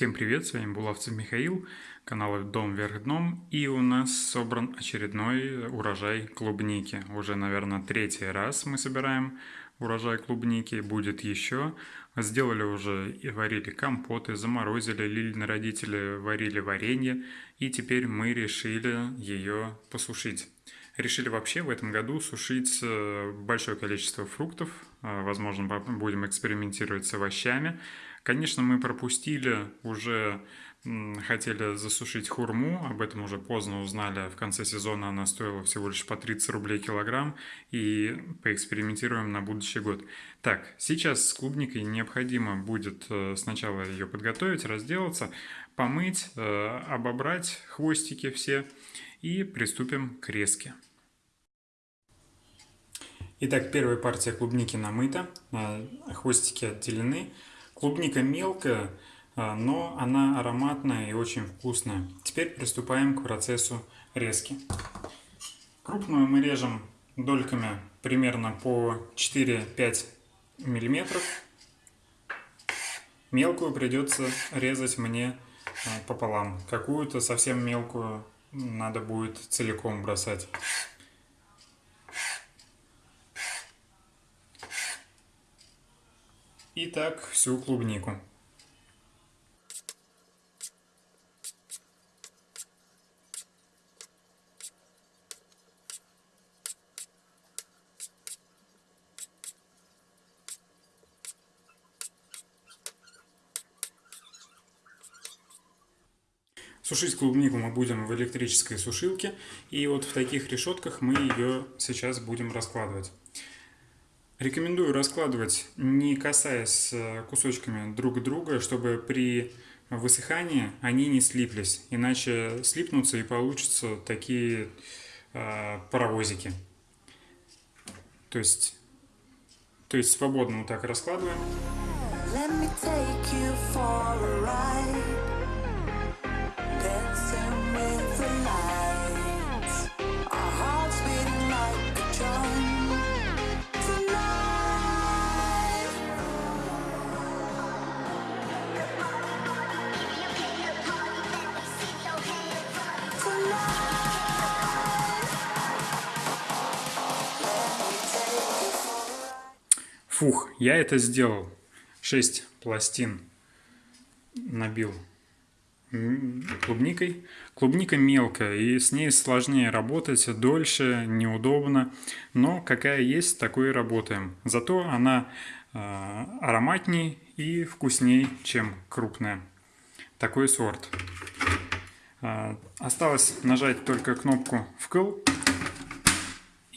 Всем привет, с вами Булавцев Михаил, канал Дом вверх дном, и у нас собран очередной урожай клубники. Уже, наверное, третий раз мы собираем урожай клубники, будет еще. Сделали уже и варили компоты, заморозили, Лилины родители варили варенье, и теперь мы решили ее посушить. Решили вообще в этом году сушить э, большое количество фруктов, э, возможно, будем экспериментировать с овощами, Конечно, мы пропустили уже хотели засушить хурму, об этом уже поздно узнали, в конце сезона она стоила всего лишь по 30 рублей килограмм, и поэкспериментируем на будущий год. Так, сейчас с клубникой необходимо будет э, сначала ее подготовить, разделаться, помыть, э, обобрать хвостики все и приступим к резке. Итак, первая партия клубники намыта, э, хвостики отделены. Клубника мелкая, а, но она ароматная и очень вкусная. Теперь приступаем к процессу резки. Крупную мы режем дольками примерно по 4-5 миллиметров. Мелкую придется резать мне а, пополам. Какую-то совсем мелкую надо будет целиком бросать. И так всю клубнику. Сушить клубнику мы будем в электрической сушилке, и вот в таких решетках мы ее сейчас будем раскладывать. Рекомендую раскладывать, не касаясь э, кусочками друг друга, чтобы при высыхании они не слиплись, иначе слипнутся и получатся такие э, паровозики. То есть, то есть свободно вот так раскладываем. Фух, я это сделал. 6 пластин набил клубникой. Клубника мелкая, и с ней сложнее работать, дольше, неудобно. Но какая есть, такой и работаем. Зато она э, ароматней и вкусней, чем крупная. Такой сорт. Э, осталось нажать только кнопку «Вкл»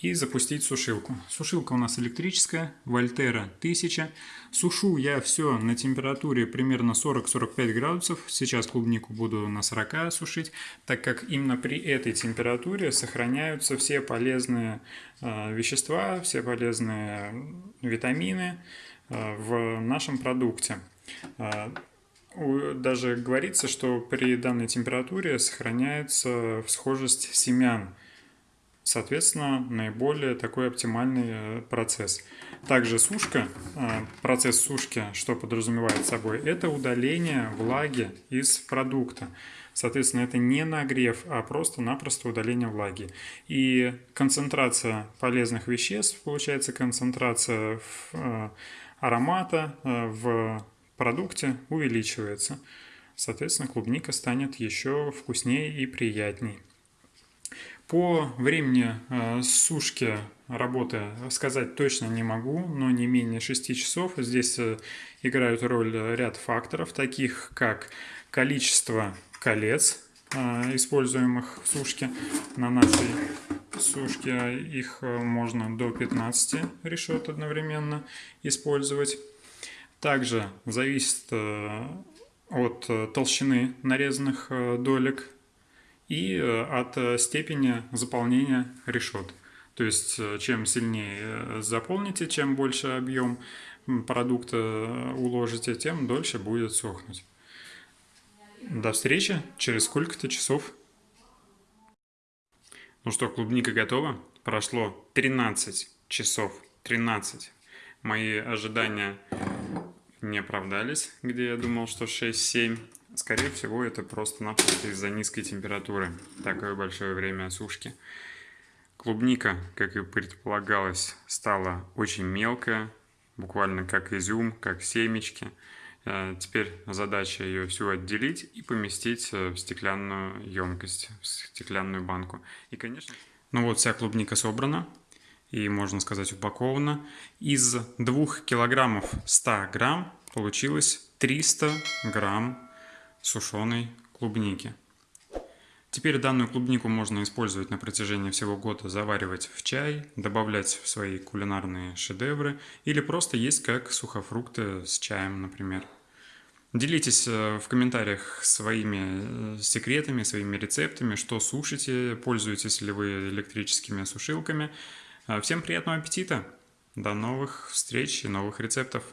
и запустить сушилку. Сушилка у нас электрическая, Вольтера 1000. Сушу я все на температуре примерно 40-45 градусов. Сейчас клубнику буду на 40 сушить, так как именно при этой температуре сохраняются все полезные э, вещества, все полезные витамины э, в нашем продукте. Э, даже говорится, что при данной температуре сохраняется всхожесть семян Соответственно, наиболее такой оптимальный э, процесс. Также сушка, э, процесс сушки, что подразумевает собой, это удаление влаги из продукта. Соответственно, это не нагрев, а просто-напросто удаление влаги. И концентрация полезных веществ, получается концентрация э, аромата в продукте увеличивается. Соответственно, клубника станет еще вкуснее и приятней. По времени э, сушки работы сказать точно не могу, но не менее 6 часов. Здесь э, играют роль ряд факторов, таких как количество колец, э, используемых в сушке. На нашей сушке их можно до 15 решет одновременно использовать. Также зависит от толщины нарезанных долек и э, от э, степени заполнения решет. То есть, э, чем сильнее заполните, чем больше объем продукта уложите, тем дольше будет сохнуть. До встречи через сколько-то часов. Ну что, клубника готова? Прошло 13 часов. 13. Мои ожидания не оправдались, где я думал, что 6-7. Скорее всего, это просто-напросто из-за низкой температуры. Такое большое время сушки. Клубника, как и предполагалось, стала очень мелкая, буквально как изюм, как семечки. Э, теперь задача ее всю отделить и поместить э, в стеклянную емкость, в стеклянную банку. И, конечно, ну вот вся клубника собрана и, можно сказать, упакована. Из 2 килограммов 100 грамм получилось 300 грамм сушеной клубники. Теперь данную клубнику можно использовать на протяжении всего года, заваривать в чай, добавлять в свои кулинарные шедевры или просто есть как сухофрукты с чаем, например. Делитесь э, в комментариях своими э, секретами, своими рецептами, что сушите, пользуетесь ли вы электрическими сушилками. Э, всем приятного аппетита! До новых встреч и новых рецептов!